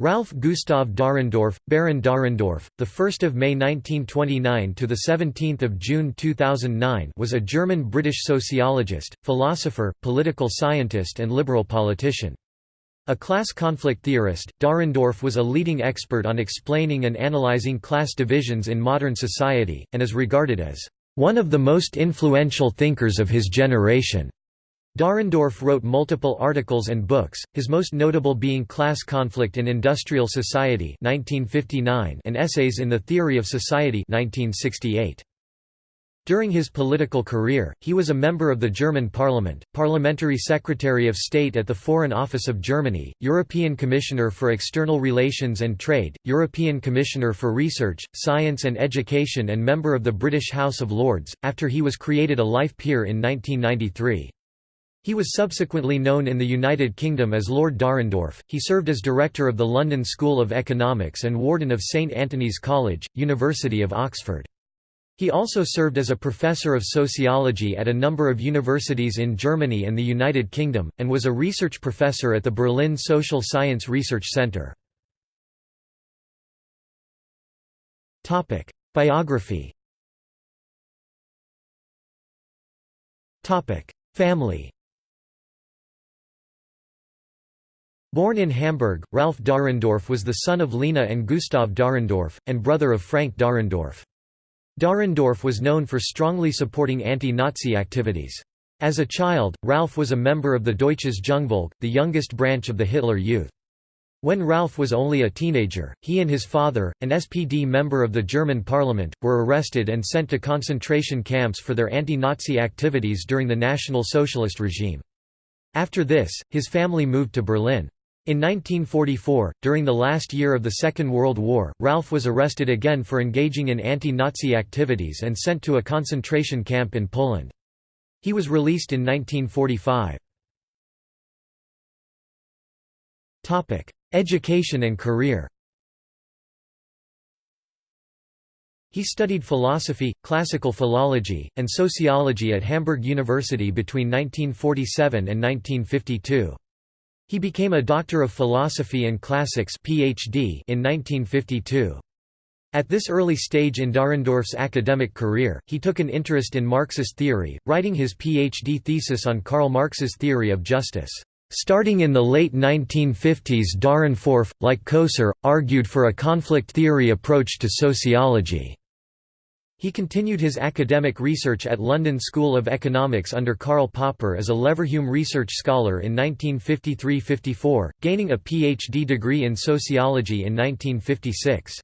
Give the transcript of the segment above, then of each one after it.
Ralf Gustav Dahrendorf, Baron Dahrendorf, the 1st of May 1929 to the 17th of June 2009, was a German-British sociologist, philosopher, political scientist and liberal politician. A class conflict theorist, Dahrendorf was a leading expert on explaining and analyzing class divisions in modern society and is regarded as one of the most influential thinkers of his generation. Dahrendorf wrote multiple articles and books, his most notable being Class Conflict in Industrial Society 1959 and Essays in the Theory of Society 1968. During his political career, he was a member of the German Parliament, Parliamentary Secretary of State at the Foreign Office of Germany, European Commissioner for External Relations and Trade, European Commissioner for Research, Science and Education and member of the British House of Lords, after he was created a life peer in 1993. He was subsequently known in the United Kingdom as Lord Dahrendorf. He served as director of the London School of Economics and warden of St Antony's College, University of Oxford. He also served as a professor of sociology at a number of universities in Germany and the United Kingdom, and was a research professor at the Berlin Social Science Research Center. Biography Family Born in Hamburg, Ralf Dahrendorf was the son of Lena and Gustav Dahrendorf, and brother of Frank Dahrendorf. Dahrendorf was known for strongly supporting anti-Nazi activities. As a child, Ralf was a member of the Deutsches Jungvolk, the youngest branch of the Hitler Youth. When Ralf was only a teenager, he and his father, an SPD member of the German parliament, were arrested and sent to concentration camps for their anti-Nazi activities during the National Socialist regime. After this, his family moved to Berlin. In 1944, during the last year of the Second World War, Ralf was arrested again for engaging in anti-Nazi activities and sent to a concentration camp in Poland. He was released in 1945. Education and career He studied philosophy, classical philology, and sociology at Hamburg University between 1947 and 1952. He became a Doctor of Philosophy and Classics PhD in 1952. At this early stage in Dahrendorf's academic career, he took an interest in Marxist theory, writing his PhD thesis on Karl Marx's theory of justice. Starting in the late 1950s Dahrendorf, like Coser, argued for a conflict theory approach to sociology. He continued his academic research at London School of Economics under Karl Popper as a Leverhulme Research Scholar in 1953–54, gaining a PhD degree in sociology in 1956.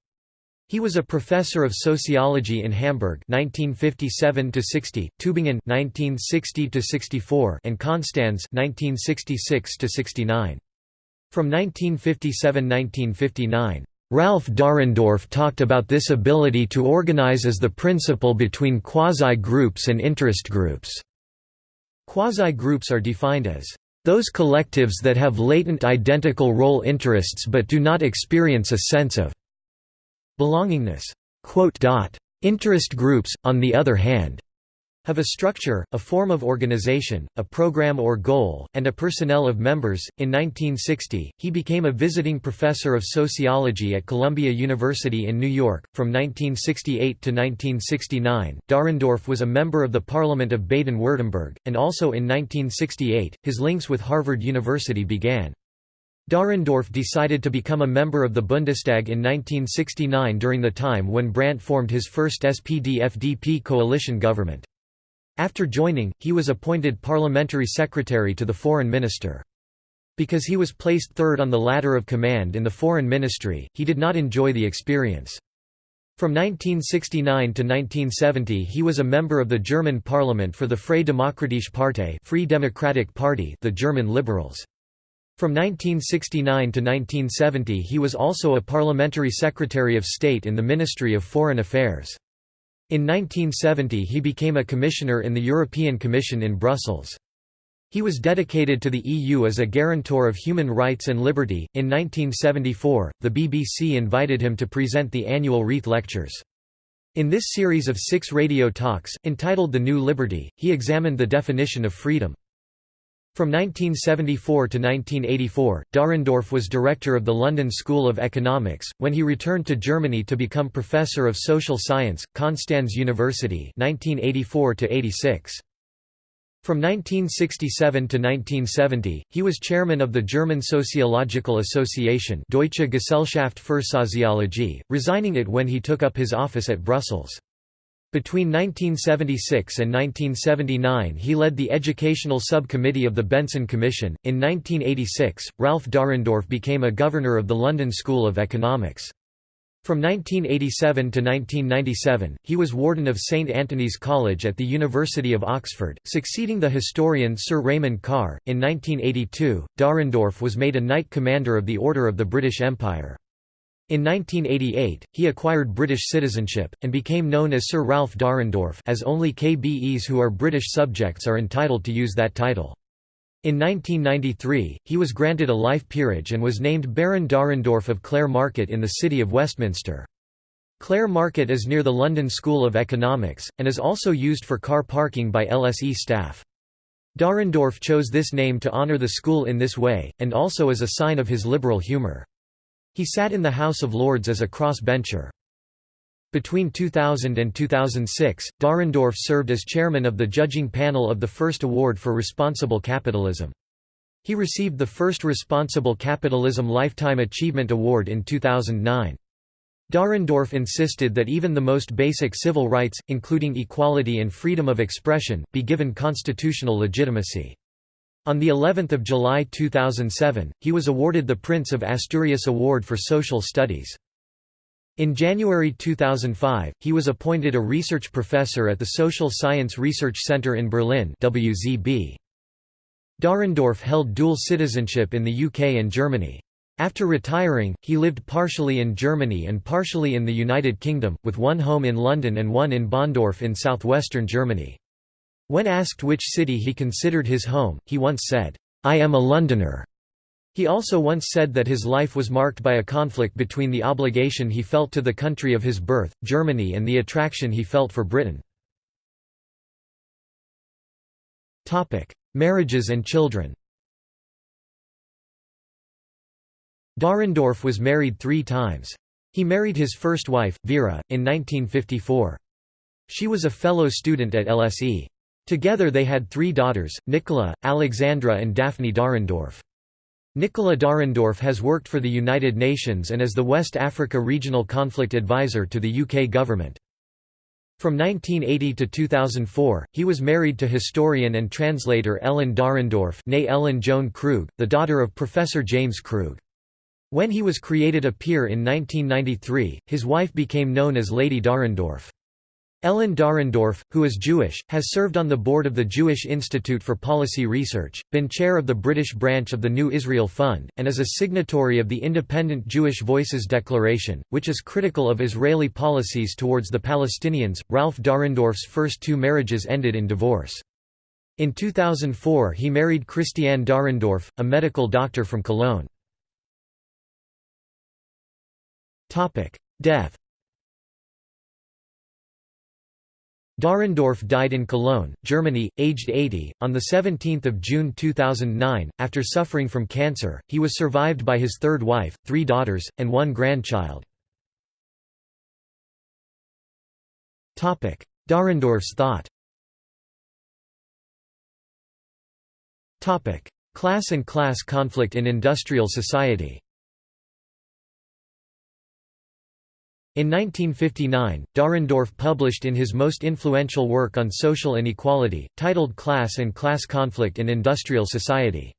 He was a professor of sociology in Hamburg 1957 60, Tübingen 1960 64, and Konstanz 1966 69. From 1957–1959, Ralf Dahrendorf talked about this ability to organize as the principle between quasi-groups and interest groups. Quasi-groups are defined as those collectives that have latent identical role interests but do not experience a sense of belongingness. Interest groups, on the other hand, have a structure, a form of organization, a program or goal, and a personnel of members. In 1960, he became a visiting professor of sociology at Columbia University in New York. From 1968 to 1969, Dahrendorf was a member of the Parliament of Baden-Württemberg, and also in 1968, his links with Harvard University began. Dahrendorf decided to become a member of the Bundestag in 1969 during the time when Brandt formed his first SPD-FDP coalition government. After joining, he was appointed parliamentary secretary to the foreign minister. Because he was placed third on the ladder of command in the foreign ministry, he did not enjoy the experience. From 1969 to 1970 he was a member of the German parliament for the Freie Demokratische Partei Free Democratic Party the German Liberals. From 1969 to 1970 he was also a parliamentary secretary of state in the Ministry of Foreign Affairs. In 1970 he became a commissioner in the European Commission in Brussels. He was dedicated to the EU as a guarantor of human rights and liberty. In 1974, the BBC invited him to present the annual Reith Lectures. In this series of six radio talks, entitled The New Liberty, he examined the definition of freedom. From 1974 to 1984, Dahrendorf was director of the London School of Economics, when he returned to Germany to become Professor of Social Science, Konstanz University 1984 -86. From 1967 to 1970, he was chairman of the German Sociological Association Deutsche Gesellschaft für Soziologie, resigning it when he took up his office at Brussels. Between 1976 and 1979 he led the Educational Subcommittee of the Benson Commission. In 1986, Ralf Dahrendorf became a governor of the London School of Economics. From 1987 to 1997, he was warden of St Antony's College at the University of Oxford, succeeding the historian Sir Raymond Carr. In 1982, Dahrendorf was made a Knight Commander of the Order of the British Empire. In 1988, he acquired British citizenship, and became known as Sir Ralf Dahrendorf as only KBEs who are British subjects are entitled to use that title. In 1993, he was granted a life peerage and was named Baron Dahrendorf of Clare Market in the City of Westminster. Clare Market is near the London School of Economics, and is also used for car parking by LSE staff. Dahrendorf chose this name to honour the school in this way, and also as a sign of his liberal humour. He sat in the House of Lords as a cross-bencher. Between 2000 and 2006, Dahrendorf served as chairman of the judging panel of the first Award for Responsible Capitalism. He received the first Responsible Capitalism Lifetime Achievement Award in 2009. Dahrendorf insisted that even the most basic civil rights, including equality and freedom of expression, be given constitutional legitimacy. On the 11th of July 2007, he was awarded the Prince of Asturias Award for Social Studies. In January 2005, he was appointed a research professor at the Social Science Research Center in Berlin WZB. Dahrendorf held dual citizenship in the UK and Germany. After retiring, he lived partially in Germany and partially in the United Kingdom, with one home in London and one in Bonndorf in southwestern Germany. When asked which city he considered his home, he once said, "'I am a Londoner'". He also once said that his life was marked by a conflict between the obligation he felt to the country of his birth, Germany and the attraction he felt for Britain. Marriages and children Dahrendorf was married three times. He married his first wife, Vera, in 1954. She was a fellow student at LSE. Together they had three daughters, Nicola, Alexandra and Daphne Dahrendorf. Nicola Dahrendorf has worked for the United Nations and is the West Africa Regional Conflict Advisor to the UK government. From 1980 to 2004, he was married to historian and translator Ellen Dahrendorf née Ellen Joan Krug, the daughter of Professor James Krug. When he was created a peer in 1993, his wife became known as Lady Dahrendorf. Ellen Dahrendorf, who is Jewish, has served on the board of the Jewish Institute for Policy Research, been chair of the British branch of the New Israel Fund, and is a signatory of the Independent Jewish Voices Declaration, which is critical of Israeli policies towards the Palestinians. Ralf Dahrendorf's first two marriages ended in divorce. In 2004 he married Christiane Dahrendorf, a medical doctor from Cologne. Death Dahrendorf died in Cologne, Germany, aged 80, on 17 June 2009, after suffering from cancer. He was survived by his third wife, three daughters, and one grandchild. Dahrendorf's thought Class and class conflict in industrial society In 1959, Dahrendorf published in his most influential work on social inequality, titled Class and Class Conflict in Industrial Society.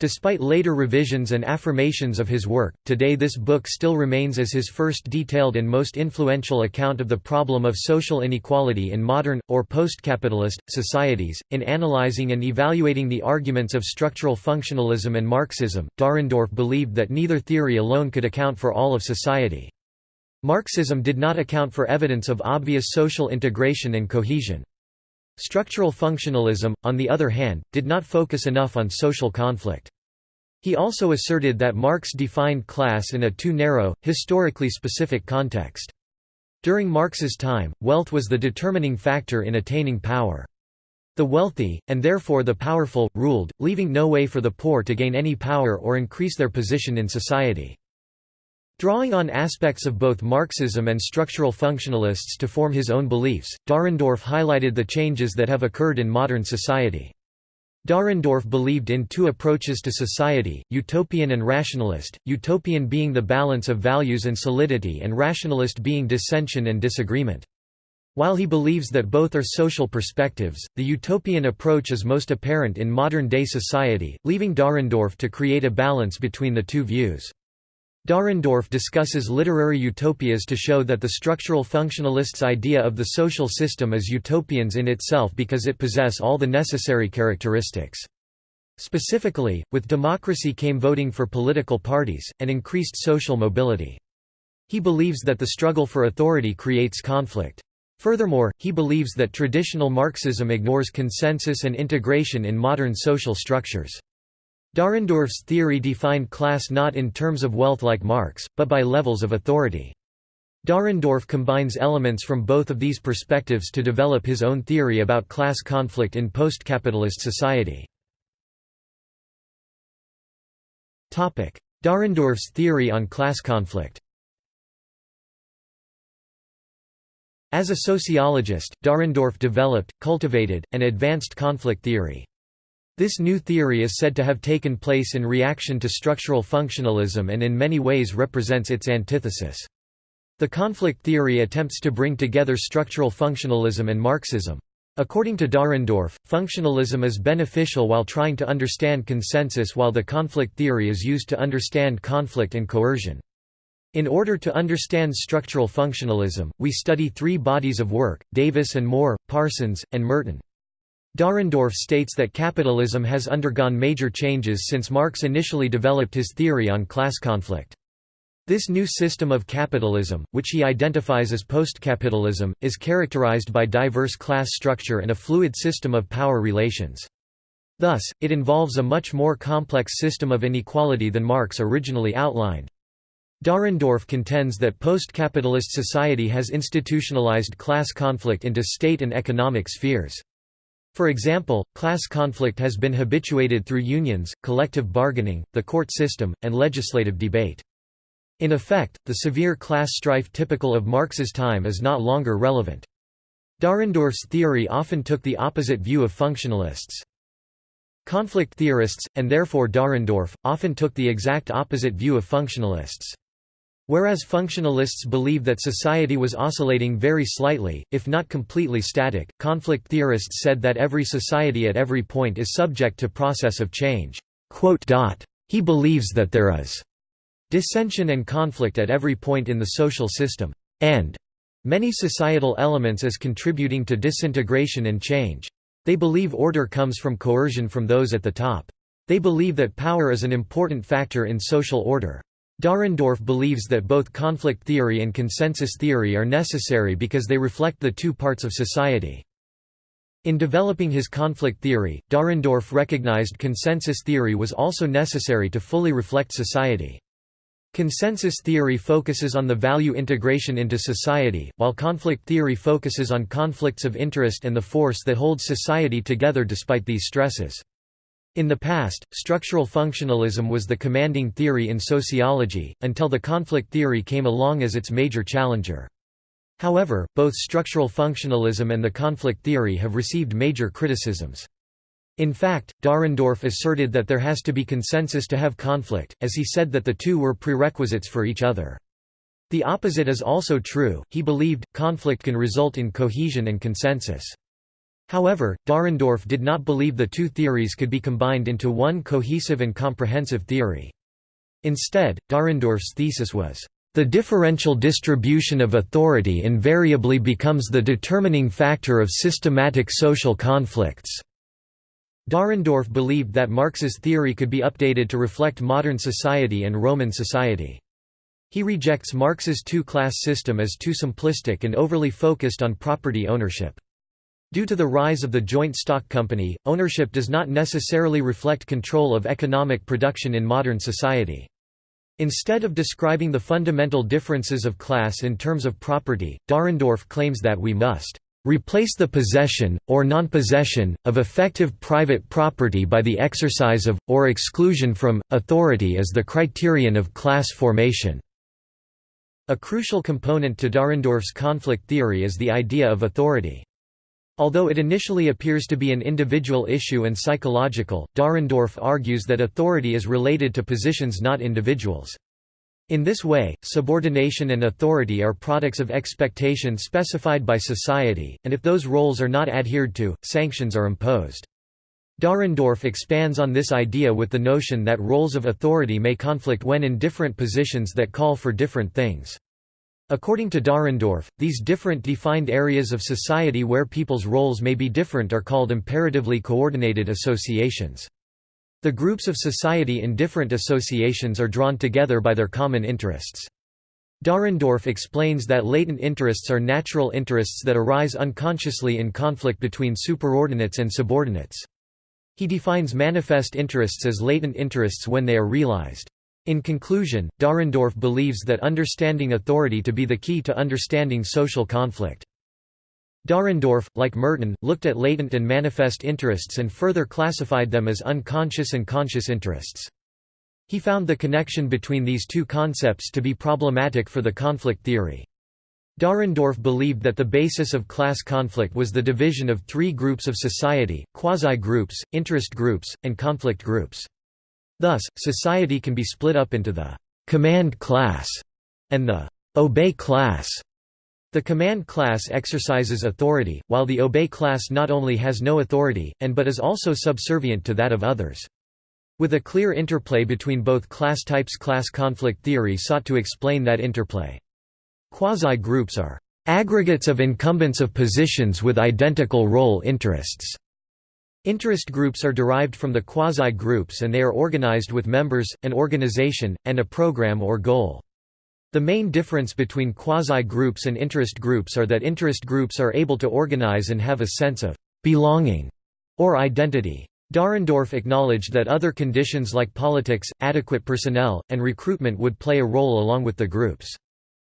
Despite later revisions and affirmations of his work, today this book still remains as his first detailed and most influential account of the problem of social inequality in modern, or post-capitalist, societies. In analyzing and evaluating the arguments of structural functionalism and Marxism, Dahrendorf believed that neither theory alone could account for all of society. Marxism did not account for evidence of obvious social integration and cohesion. Structural functionalism, on the other hand, did not focus enough on social conflict. He also asserted that Marx defined class in a too narrow, historically specific context. During Marx's time, wealth was the determining factor in attaining power. The wealthy, and therefore the powerful, ruled, leaving no way for the poor to gain any power or increase their position in society. Drawing on aspects of both Marxism and structural functionalists to form his own beliefs, Dahrendorf highlighted the changes that have occurred in modern society. Dahrendorf believed in two approaches to society, utopian and rationalist, utopian being the balance of values and solidity and rationalist being dissension and disagreement. While he believes that both are social perspectives, the utopian approach is most apparent in modern-day society, leaving Dahrendorf to create a balance between the two views. Dahrendorf discusses literary utopias to show that the structural functionalists' idea of the social system is utopians in itself because it possess all the necessary characteristics. Specifically, with democracy came voting for political parties, and increased social mobility. He believes that the struggle for authority creates conflict. Furthermore, he believes that traditional Marxism ignores consensus and integration in modern social structures. Dahrendorf's theory defined class not in terms of wealth like Marx, but by levels of authority. Dahrendorf combines elements from both of these perspectives to develop his own theory about class conflict in post-capitalist society. Dahrendorf's theory on class conflict As a sociologist, Dahrendorf developed, cultivated, and advanced conflict theory. This new theory is said to have taken place in reaction to structural functionalism and in many ways represents its antithesis. The conflict theory attempts to bring together structural functionalism and Marxism. According to Dahrendorf, functionalism is beneficial while trying to understand consensus while the conflict theory is used to understand conflict and coercion. In order to understand structural functionalism, we study three bodies of work, Davis and Moore, Parsons, and Merton. Dahrendorf states that capitalism has undergone major changes since Marx initially developed his theory on class conflict. This new system of capitalism, which he identifies as post-capitalism, is characterized by diverse class structure and a fluid system of power relations. Thus, it involves a much more complex system of inequality than Marx originally outlined. Dahrendorf contends that post-capitalist society has institutionalized class conflict into state and economic spheres. For example, class conflict has been habituated through unions, collective bargaining, the court system, and legislative debate. In effect, the severe class strife typical of Marx's time is not longer relevant. Dahrendorf's theory often took the opposite view of functionalists. Conflict theorists, and therefore Dahrendorf, often took the exact opposite view of functionalists. Whereas functionalists believe that society was oscillating very slightly, if not completely static, conflict theorists said that every society at every point is subject to process of change. He believes that there is dissension and conflict at every point in the social system, and many societal elements as contributing to disintegration and change. They believe order comes from coercion from those at the top. They believe that power is an important factor in social order. Dahrendorf believes that both conflict theory and consensus theory are necessary because they reflect the two parts of society. In developing his conflict theory, Dahrendorf recognized consensus theory was also necessary to fully reflect society. Consensus theory focuses on the value integration into society, while conflict theory focuses on conflicts of interest and the force that holds society together despite these stresses. In the past, structural functionalism was the commanding theory in sociology, until the conflict theory came along as its major challenger. However, both structural functionalism and the conflict theory have received major criticisms. In fact, Dahrendorf asserted that there has to be consensus to have conflict, as he said that the two were prerequisites for each other. The opposite is also true, he believed, conflict can result in cohesion and consensus. However, Dahrendorf did not believe the two theories could be combined into one cohesive and comprehensive theory. Instead, Dahrendorf's thesis was, "...the differential distribution of authority invariably becomes the determining factor of systematic social conflicts." Dahrendorf believed that Marx's theory could be updated to reflect modern society and Roman society. He rejects Marx's two-class system as too simplistic and overly focused on property ownership. Due to the rise of the joint stock company, ownership does not necessarily reflect control of economic production in modern society. Instead of describing the fundamental differences of class in terms of property, Dahrendorf claims that we must replace the possession, or non-possession, of effective private property by the exercise of, or exclusion from, authority as the criterion of class formation." A crucial component to Dahrendorf's conflict theory is the idea of authority. Although it initially appears to be an individual issue and psychological, Dahrendorf argues that authority is related to positions not individuals. In this way, subordination and authority are products of expectation specified by society, and if those roles are not adhered to, sanctions are imposed. Dahrendorf expands on this idea with the notion that roles of authority may conflict when in different positions that call for different things. According to Dahrendorf, these different defined areas of society where people's roles may be different are called imperatively coordinated associations. The groups of society in different associations are drawn together by their common interests. Dahrendorf explains that latent interests are natural interests that arise unconsciously in conflict between superordinates and subordinates. He defines manifest interests as latent interests when they are realized. In conclusion, Dahrendorf believes that understanding authority to be the key to understanding social conflict. Dahrendorf, like Merton, looked at latent and manifest interests and further classified them as unconscious and conscious interests. He found the connection between these two concepts to be problematic for the conflict theory. Dahrendorf believed that the basis of class conflict was the division of three groups of society, quasi-groups, interest groups, and conflict groups. Thus, society can be split up into the «command class» and the «obey class» The command class exercises authority, while the obey class not only has no authority, and but is also subservient to that of others. With a clear interplay between both class types class conflict theory sought to explain that interplay. Quasi-groups are aggregates of incumbents of positions with identical role interests. Interest groups are derived from the quasi-groups and they are organized with members, an organization, and a program or goal. The main difference between quasi-groups and interest groups are that interest groups are able to organize and have a sense of «belonging» or identity. Dahrendorf acknowledged that other conditions like politics, adequate personnel, and recruitment would play a role along with the groups.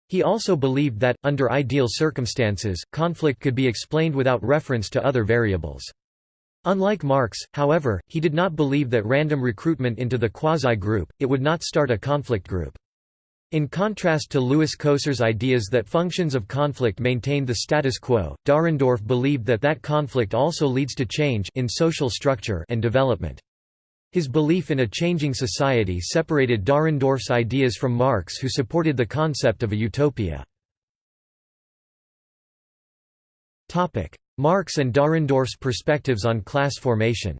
He also believed that, under ideal circumstances, conflict could be explained without reference to other variables. Unlike Marx, however, he did not believe that random recruitment into the quasi-group, it would not start a conflict group. In contrast to Lewis Coser's ideas that functions of conflict maintain the status quo, Dahrendorf believed that that conflict also leads to change in social structure and development. His belief in a changing society separated Dahrendorf's ideas from Marx who supported the concept of a utopia. Marx and Dahrendorf's perspectives on class formation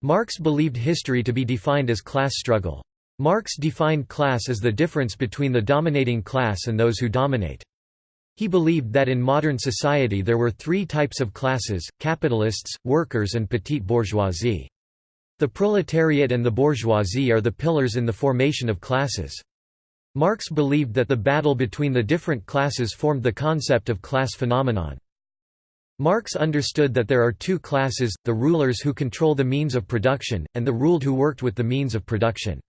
Marx believed history to be defined as class struggle. Marx defined class as the difference between the dominating class and those who dominate. He believed that in modern society there were three types of classes, capitalists, workers and petite bourgeoisie. The proletariat and the bourgeoisie are the pillars in the formation of classes. Marx believed that the battle between the different classes formed the concept of class phenomenon. Marx understood that there are two classes, the rulers who control the means of production, and the ruled who worked with the means of production.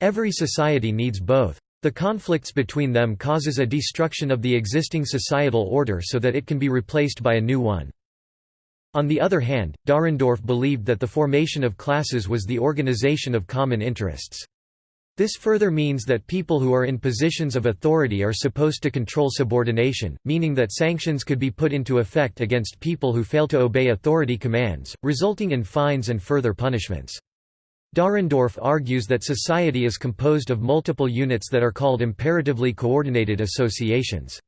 Every society needs both. The conflicts between them causes a destruction of the existing societal order so that it can be replaced by a new one. On the other hand, Dahrendorf believed that the formation of classes was the organization of common interests. This further means that people who are in positions of authority are supposed to control subordination, meaning that sanctions could be put into effect against people who fail to obey authority commands, resulting in fines and further punishments. Dahrendorf argues that society is composed of multiple units that are called imperatively coordinated associations.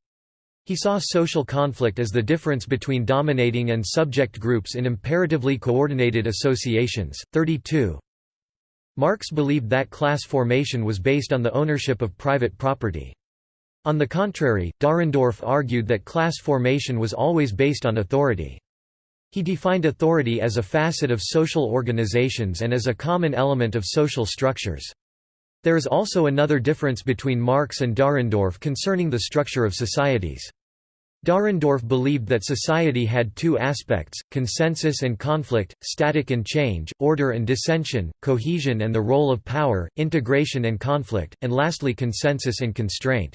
He saw social conflict as the difference between dominating and subject groups in imperatively coordinated associations. 32 Marx believed that class formation was based on the ownership of private property. On the contrary, Dahrendorf argued that class formation was always based on authority. He defined authority as a facet of social organizations and as a common element of social structures. There is also another difference between Marx and Dahrendorf concerning the structure of societies. Dahrendorf believed that society had two aspects, consensus and conflict, static and change, order and dissension, cohesion and the role of power, integration and conflict, and lastly consensus and constraint.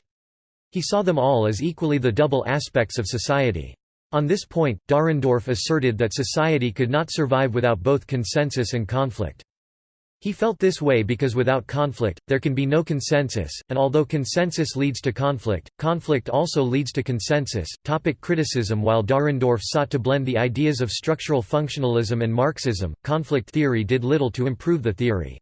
He saw them all as equally the double aspects of society. On this point, Dahrendorf asserted that society could not survive without both consensus and conflict. He felt this way because without conflict, there can be no consensus, and although consensus leads to conflict, conflict also leads to consensus. Topic criticism While Dahrendorf sought to blend the ideas of structural functionalism and Marxism, conflict theory did little to improve the theory.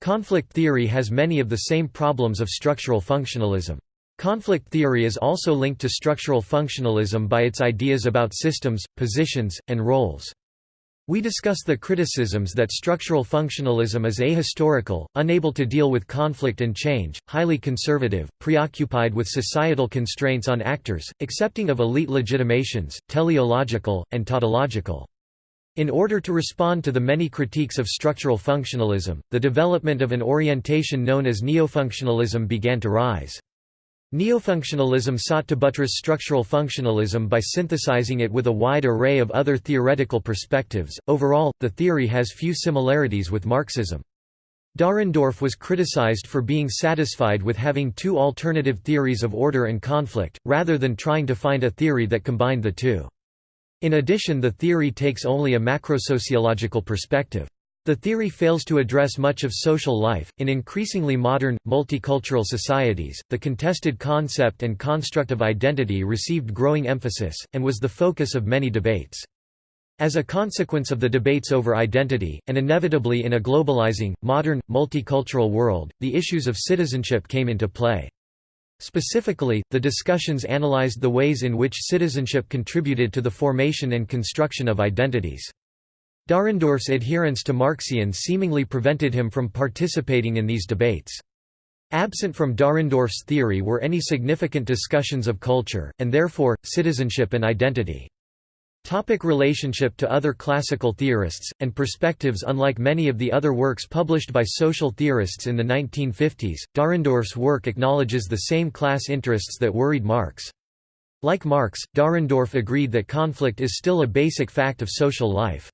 Conflict theory has many of the same problems of structural functionalism. Conflict theory is also linked to structural functionalism by its ideas about systems, positions, and roles. We discuss the criticisms that structural functionalism is ahistorical, unable to deal with conflict and change, highly conservative, preoccupied with societal constraints on actors, accepting of elite legitimations, teleological, and tautological. In order to respond to the many critiques of structural functionalism, the development of an orientation known as neofunctionalism began to rise. Neofunctionalism sought to buttress structural functionalism by synthesizing it with a wide array of other theoretical perspectives. Overall, the theory has few similarities with Marxism. Dahrendorf was criticized for being satisfied with having two alternative theories of order and conflict, rather than trying to find a theory that combined the two. In addition the theory takes only a macrosociological perspective. The theory fails to address much of social life. In increasingly modern, multicultural societies, the contested concept and construct of identity received growing emphasis, and was the focus of many debates. As a consequence of the debates over identity, and inevitably in a globalizing, modern, multicultural world, the issues of citizenship came into play. Specifically, the discussions analyzed the ways in which citizenship contributed to the formation and construction of identities. Dahrendorf's adherence to Marxian seemingly prevented him from participating in these debates. Absent from Dahrendorf's theory were any significant discussions of culture, and therefore, citizenship and identity. Topic relationship to other classical theorists, and perspectives Unlike many of the other works published by social theorists in the 1950s, Dahrendorf's work acknowledges the same class interests that worried Marx. Like Marx, Dahrendorf agreed that conflict is still a basic fact of social life.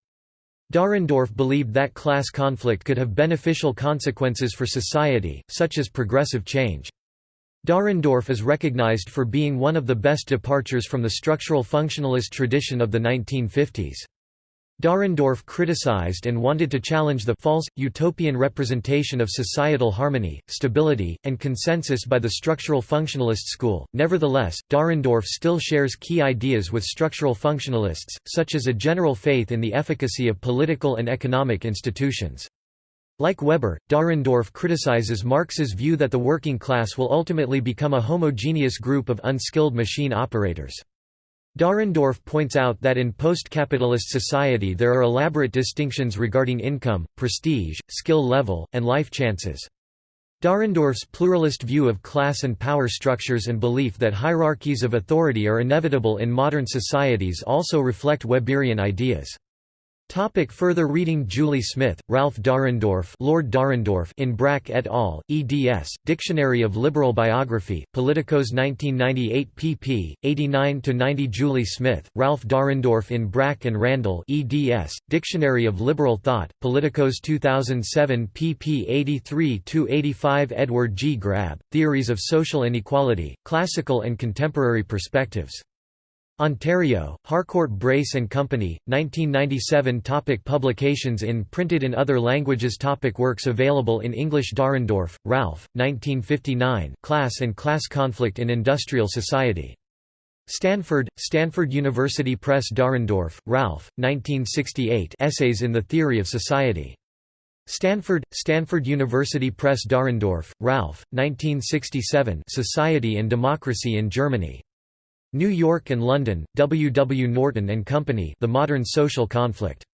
Dahrendorf believed that class conflict could have beneficial consequences for society, such as progressive change. Dahrendorf is recognized for being one of the best departures from the structural functionalist tradition of the 1950s. Dahrendorf criticized and wanted to challenge the false, utopian representation of societal harmony, stability, and consensus by the structural functionalist school. Nevertheless, Dahrendorf still shares key ideas with structural functionalists, such as a general faith in the efficacy of political and economic institutions. Like Weber, Dahrendorf criticizes Marx's view that the working class will ultimately become a homogeneous group of unskilled machine operators. Dahrendorf points out that in post-capitalist society there are elaborate distinctions regarding income, prestige, skill level, and life chances. Dahrendorf's pluralist view of class and power structures and belief that hierarchies of authority are inevitable in modern societies also reflect Weberian ideas. Topic further reading Julie Smith, Ralf Dahrendorf Lord Dahrendorf in Brack et al., eds, Dictionary of Liberal Biography, Politicos 1998 pp. 89–90 Julie Smith, Ralf Dahrendorf in Brack and Randall eds, Dictionary of Liberal Thought, Politicos 2007 pp 83–85 Edward G. Grabb, Theories of Social Inequality, Classical and Contemporary Perspectives. Ontario, Harcourt Brace and Company, 1997 topic Publications in printed in other languages topic Works available in English Dahrendorf, Ralf, 1959, Class and Class Conflict in Industrial Society. Stanford, Stanford University Press Dahrendorf, Ralf, 1968 Essays in the Theory of Society. Stanford, Stanford University Press Dahrendorf, Ralf, 1967 Society and Democracy in Germany. New York and London, W. W. Norton and Company The Modern Social Conflict.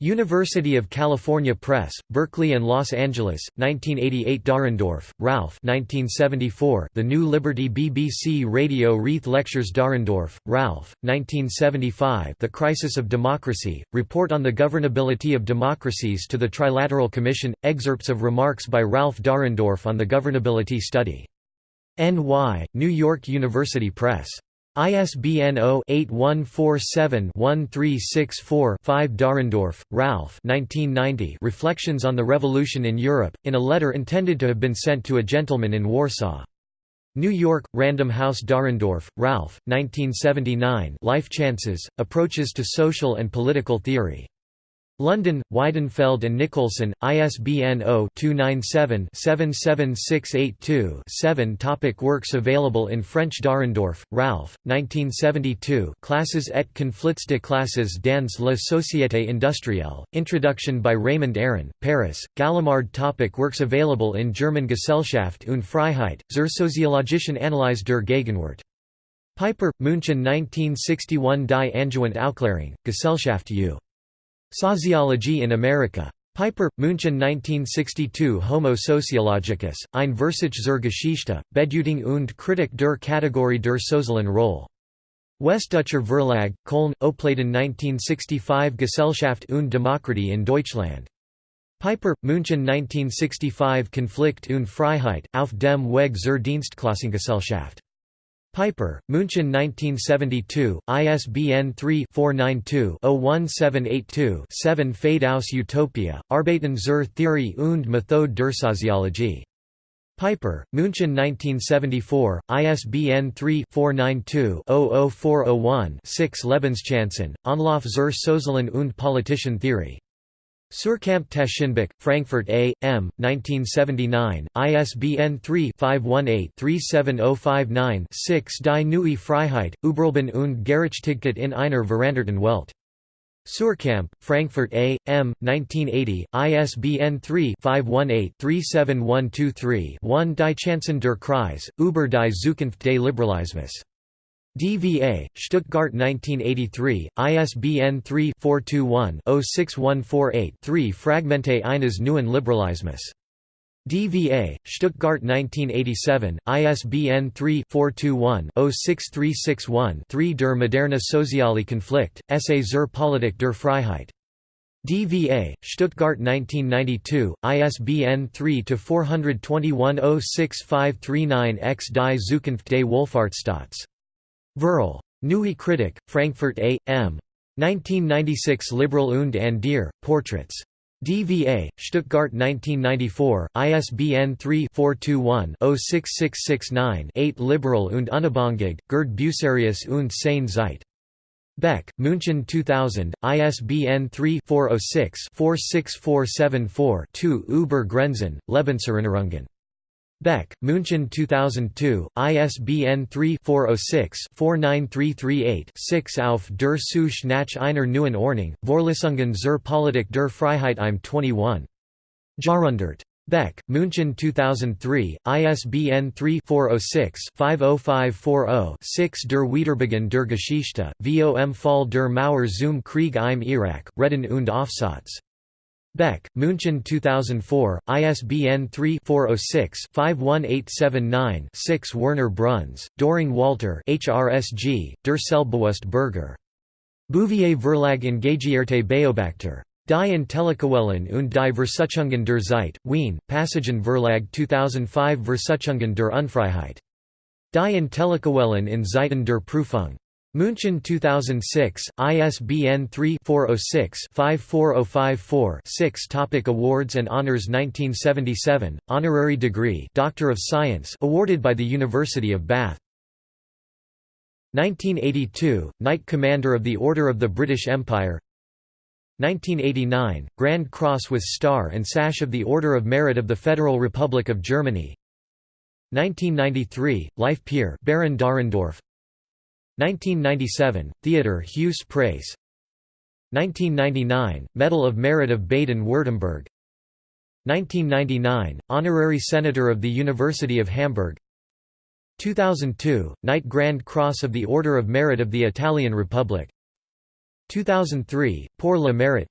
University of California Press, Berkeley and Los Angeles, 1988 Dahrendorf, Ralf 1974 The New Liberty BBC Radio Reith Lectures Dahrendorf, Ralf, 1975 The Crisis of Democracy, Report on the Governability of Democracies to the Trilateral Commission, excerpts of remarks by Ralf Dahrendorf on the Governability Study. N.Y., New York University Press. ISBN 0-8147-1364-5 Dahrendorf, Ralf Reflections on the Revolution in Europe, in a letter intended to have been sent to a gentleman in Warsaw. New York, Random House Dahrendorf, Ralf, 1979 Life Chances, Approaches to Social and Political Theory. London, Weidenfeld and Nicolson, ISBN 0-297-77682-7 Topic Works available in French Dahrendorf, Ralf, 1972 Classes et conflits de classes dans la société industrielle, Introduction by Raymond Aron, Paris, Gallimard Topic Works available in German Gesellschaft und Freiheit, zur soziologischen Analyse der Gegenwart. Piper, München 1961 Die Angewandte Aufklärung, Gesellschaft U. Sociology in America. Piper, München 1962 Homo sociologicus, ein Versuch zur Geschichte, Bedeutung und Kritik der Kategorie der sozialen Rolle. Westdeutscher Verlag, Köln, Opladen 1965 Gesellschaft und Demokratie in Deutschland. Piper, München 1965 Konflikt und Freiheit, auf dem Weg zur Dienstklassengesellschaft. Piper, München 1972, ISBN 3-492-01782-7 Pfade aus Utopia, Arbeiten zur Theorie und Methode der Soziologie. Piper, München 1974, ISBN 3-492-00401-6 Lebenschancen, Anlauf zur sozialen und politischen Theorie. Suhrkamp Taschenbuch, Frankfurt A. M., 1979, ISBN 3-518-37059-6 Die Neue Freiheit, Überleben und Gerechtigkeit in einer veranderten Welt. Suhrkamp, Frankfurt A. M., 1980, ISBN 3-518-37123-1 Die Chancen der Kreis, über die Zukunft des Liberalismus. DVA, Stuttgart 1983, ISBN 3-421-06148-3 Fragmente eines neuen Liberalismus. DVA, Stuttgart 1987, ISBN 3-421-06361-3 Der moderne soziale Konflikt, Essay zur Politik der Freiheit. DVA, Stuttgart 1992, ISBN 3-421-06539-X Die Zukunft des Wohlfahrtsstaats. Verl. Neue Kritik, Frankfurt A. M. 1996 Liberal und Andier, Portraits. DVA, Stuttgart 1994, ISBN 3-421-06669-8 Liberal und Unabhängig, Gerd Bucerius und seine Zeit. Beck, München 2000, ISBN 3-406-46474-2 Über Grenzen, Lebenserinnerungen. Beck, München 2002, ISBN 3-406-49338-6 Auf der Suche nach einer neuen Ordnung, Vorlesungen zur Politik der Freiheit im 21. Jahrhundert. Beck, München 2003, ISBN 3-406-50540-6 Der Wiederbeginn der Geschichte, vom Fall der Mauer zum Krieg im Irak, Reden und Aufsatz. Beck, München 2004, ISBN 3-406-51879-6 Werner Bruns, Doring Walter HRSG, Der Selbstbewusst Bürger. Bouvier Verlag Engagierte Beobachter. Die Intellektuellen und die Versuchungen der Zeit, Wien, Passagen Verlag 2005 Versuchungen der Unfreiheit. Die Intellektuellen in Zeiten der Prüfung. München 2006, ISBN 3-406-54054-6 Topic Awards and Honours 1977, Honorary Degree Doctor of Science awarded by the University of Bath. 1982, Knight Commander of the Order of the British Empire 1989, Grand Cross with Star and Sash of the Order of Merit of the Federal Republic of Germany 1993, Life Peer Baron Dahrendorf 1997, Theodor Heuss Prize 1999, Medal of Merit of Baden-Württemberg 1999, Honorary Senator of the University of Hamburg. 2002, Knight Grand Cross of the Order of Merit of the Italian Republic. 2003, Pour le Mérite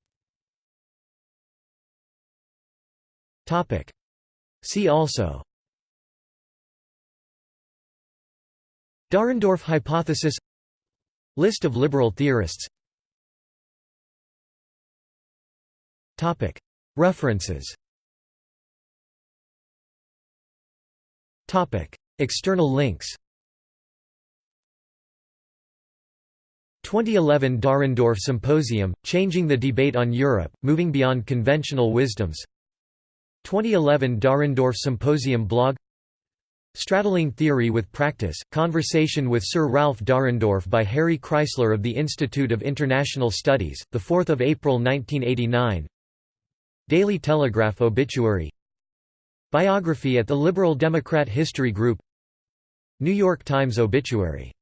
See also Dahrendorf hypothesis List of liberal theorists. References. External links. 2011 Dahrendorf Symposium, Changing the Debate on Europe, Moving Beyond Conventional Wisdoms. 2011 Dahrendorf Symposium blog Straddling Theory with Practice, Conversation with Sir Ralf Dahrendorf by Harry Kreisler of the Institute of International Studies, 4 April 1989 Daily Telegraph obituary. Biography at the Liberal Democrat History Group. New York Times obituary